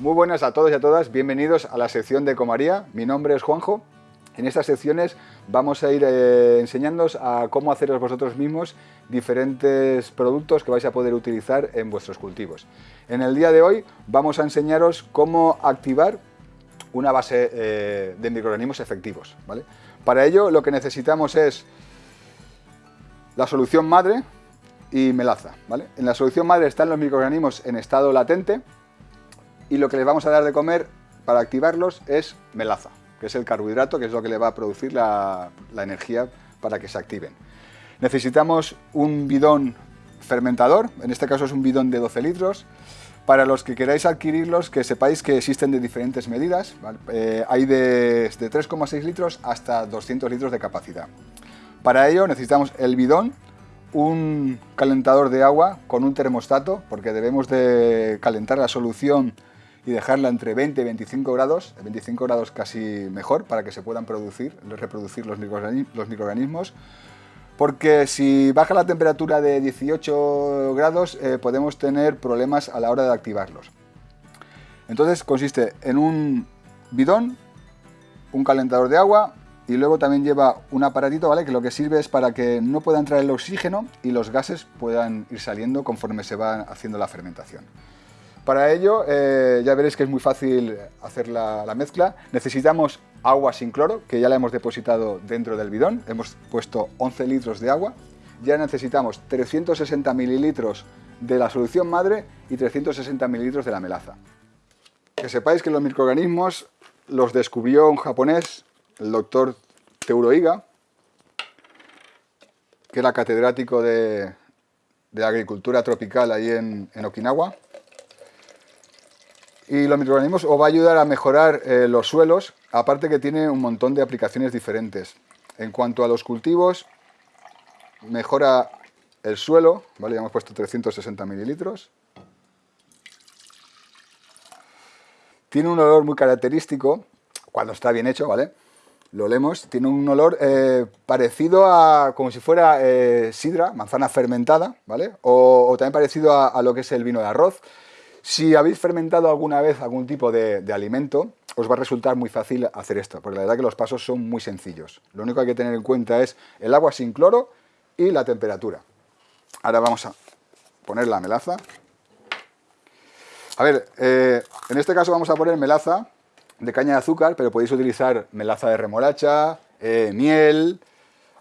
Muy buenas a todos y a todas, bienvenidos a la sección de Comaría. Mi nombre es Juanjo. En estas secciones vamos a ir eh, enseñándoos a cómo haceros vosotros mismos diferentes productos que vais a poder utilizar en vuestros cultivos. En el día de hoy vamos a enseñaros cómo activar una base eh, de microorganismos efectivos. ¿vale? Para ello lo que necesitamos es la solución madre y melaza. ¿vale? En la solución madre están los microorganismos en estado latente, y lo que les vamos a dar de comer para activarlos es melaza, que es el carbohidrato, que es lo que le va a producir la, energía para que se activen. Necesitamos un bidón fermentador, en este caso es un bidón de 12 litros. Para los que queráis adquirirlos, que sepáis que existen de diferentes medidas. Eh, hay de, de 3,6 litros hasta 200 litros de capacidad. Para ello necesitamos el bidón, un calentador de agua con un termostato, porque debemos de calentar la solución y dejarla entre 20 y 25 grados, 25 grados casi mejor para que se puedan producir, reproducir los microorganismos, porque si baja la temperatura de 18 grados eh, podemos tener problemas a la hora de activarlos. Entonces consiste en un bidón, un calentador de agua y luego también lleva un aparatito ¿vale? que lo que sirve es para que no pueda entrar el oxígeno y los gases puedan ir saliendo conforme se va haciendo la fermentación. Para ello, eh, ya veréis que es muy fácil hacer la, mezcla. Necesitamos agua sin cloro, que ya la hemos depositado dentro del bidón. Hemos puesto 11 litros de agua. Ya necesitamos 360 mililitros de la solución madre y 360 mililitros de la melaza. Que sepáis que los microorganismos los descubrió un japonés, el doctor Teuroiga, que era catedrático de, agricultura tropical ahí en Okinawa y los microorganismos os va a ayudar a mejorar eh, los suelos, aparte que tiene un montón de aplicaciones diferentes. En cuanto a los cultivos, mejora el suelo, ¿vale? Ya hemos puesto 360 mililitros. Tiene un olor muy característico, cuando está bien hecho, ¿vale? Lo olemos, tiene un olor eh, parecido a, como si fuera eh, sidra, manzana fermentada, ¿vale? O, también parecido a lo que es el vino de arroz. Si habéis fermentado alguna vez algún tipo de, alimento, os va a resultar muy fácil hacer esto, porque la verdad que los pasos son muy sencillos. Lo único que hay que tener en cuenta es el agua sin cloro y la temperatura. Ahora vamos a poner la melaza. A ver, eh, en este caso vamos a poner melaza de caña de azúcar, pero podéis utilizar melaza de remolacha, eh, miel,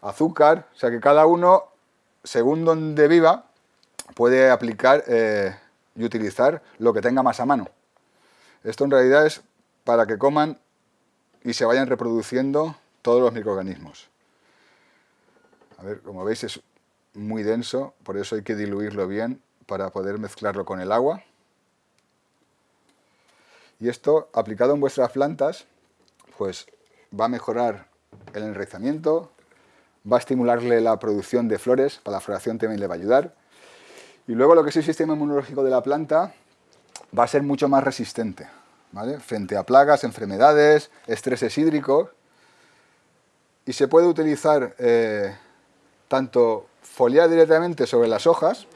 azúcar, o sea que cada uno, según donde viva, puede aplicar eh, y utilizar lo que tenga más a mano. Esto en realidad es para que coman y se vayan reproduciendo todos los microorganismos. A ver, como veis es muy denso, por eso hay que diluirlo bien para poder mezclarlo con el agua. Y esto, aplicado en vuestras plantas, pues va a mejorar el enraizamiento, va a estimularle la producción de flores, para la floración también le va a ayudar, y luego lo que es el sistema inmunológico de la planta va a ser mucho más resistente, ¿vale? Frente a plagas, enfermedades, estreses hídricos. Y se puede utilizar eh, tanto foliar directamente sobre las hojas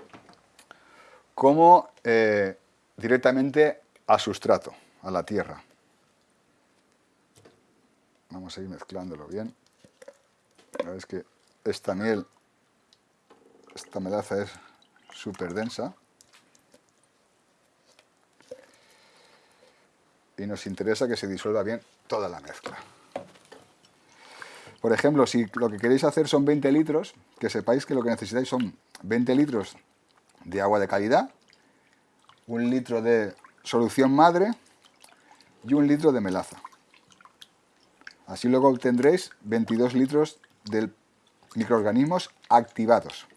como eh, directamente a sustrato, a la tierra. Vamos a ir mezclándolo bien. Veis que esta miel, esta melaza es súper densa. Y nos interesa que se disuelva bien toda la mezcla. Por ejemplo, si lo que queréis hacer son 20 litros, que sepáis que lo que necesitáis son 20 litros de agua de calidad, un litro de solución madre y un litro de melaza. Así luego obtendréis 22 litros de microorganismos activados.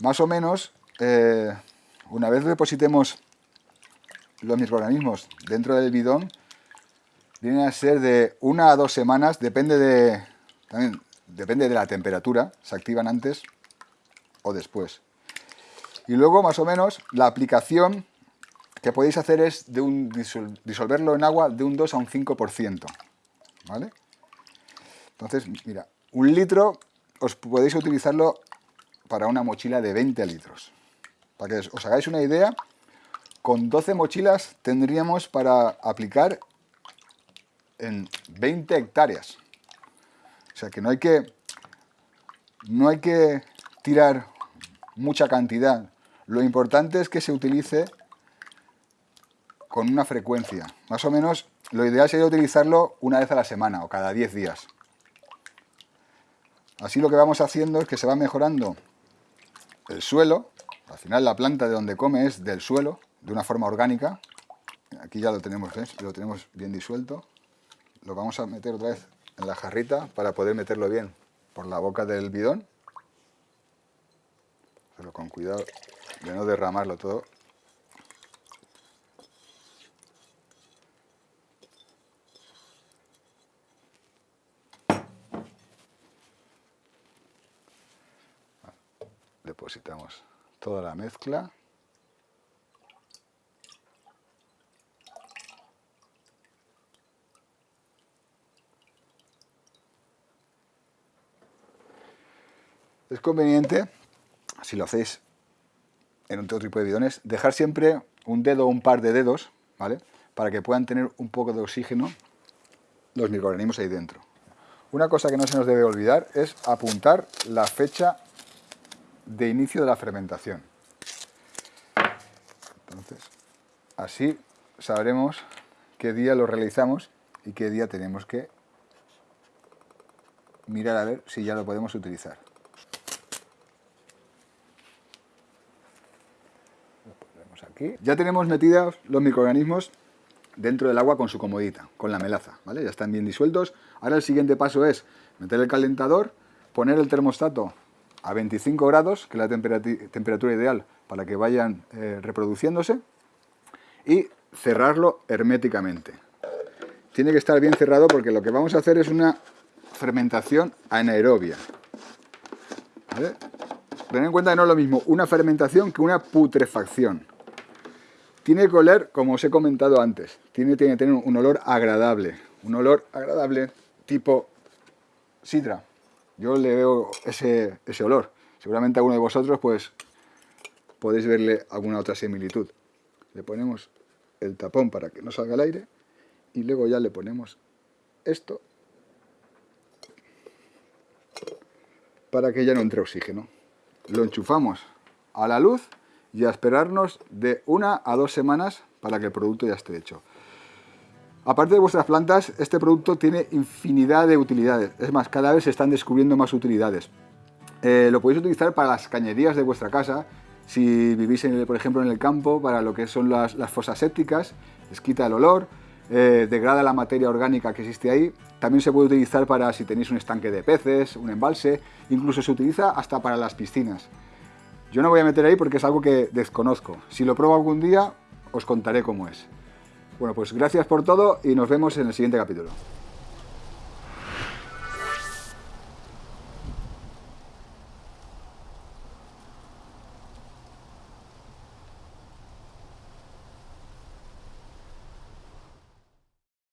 Más o menos, eh, una vez depositemos los microorganismos dentro del bidón, vienen a ser de una a dos semanas, depende de, también depende de la temperatura, se activan antes o después. Y luego, más o menos, la aplicación que podéis hacer es de un, disolverlo en agua de un 2 a un 5%. ¿Vale? Entonces, mira, un litro os podéis utilizarlo para una mochila de 20 litros. Para que os hagáis una idea, con 12 mochilas tendríamos para aplicar en 20 hectáreas. O sea que no hay que, no hay que tirar mucha cantidad. Lo importante es que se utilice con una frecuencia. Más o menos lo ideal sería utilizarlo una vez a la semana o cada 10 días. Así lo que vamos haciendo es que se va mejorando el suelo. Al final la planta de donde come es del suelo, de una forma orgánica. Aquí ya lo tenemos, Lo tenemos bien disuelto. Lo vamos a meter otra vez en la jarrita para poder meterlo bien por la boca del bidón. Pero con cuidado de no derramarlo todo. Depositamos toda la mezcla. Es conveniente, si lo hacéis en otro tipo de bidones, dejar siempre un dedo o un par de dedos, ¿vale? Para que puedan tener un poco de oxígeno los microorganismos ahí dentro. Una cosa que no se nos debe olvidar es apuntar la fecha de inicio de la fermentación. Entonces, así sabremos qué día lo realizamos y qué día tenemos que mirar a ver si ya lo podemos utilizar. aquí. Ya tenemos metidos los microorganismos dentro del agua con su comodita, con la melaza, ¿vale? Ya están bien disueltos. Ahora el siguiente paso es meter el calentador, poner el termostato a 25 grados, que es la temperatura ideal para que vayan eh, reproduciéndose, y cerrarlo herméticamente. Tiene que estar bien cerrado porque lo que vamos a hacer es una fermentación anaerobia. ¿Vale? Ten en cuenta que no es lo mismo una fermentación que una putrefacción. Tiene que oler, como os he comentado antes, tiene, que tener un olor agradable, un olor agradable tipo sidra. Yo le veo ese, ese olor. Seguramente alguno de vosotros pues podéis verle alguna otra similitud. Le ponemos el tapón para que no salga el aire y luego ya le ponemos esto para que ya no entre oxígeno. Lo enchufamos a la luz y a esperarnos de una a dos semanas para que el producto ya esté hecho. Aparte de vuestras plantas, este producto tiene infinidad de utilidades. Es más, cada vez se están descubriendo más utilidades. Eh, lo podéis utilizar para las cañerías de vuestra casa, si vivís, en por ejemplo, en el campo, para lo que son las, fosas sépticas, les quita el olor, eh, degrada la materia orgánica que existe ahí. También se puede utilizar para si tenéis un estanque de peces, un embalse, incluso se utiliza hasta para las piscinas. Yo no voy a meter ahí porque es algo que desconozco. Si lo pruebo algún día, os contaré cómo es. Bueno, pues gracias por todo y nos vemos en el siguiente capítulo.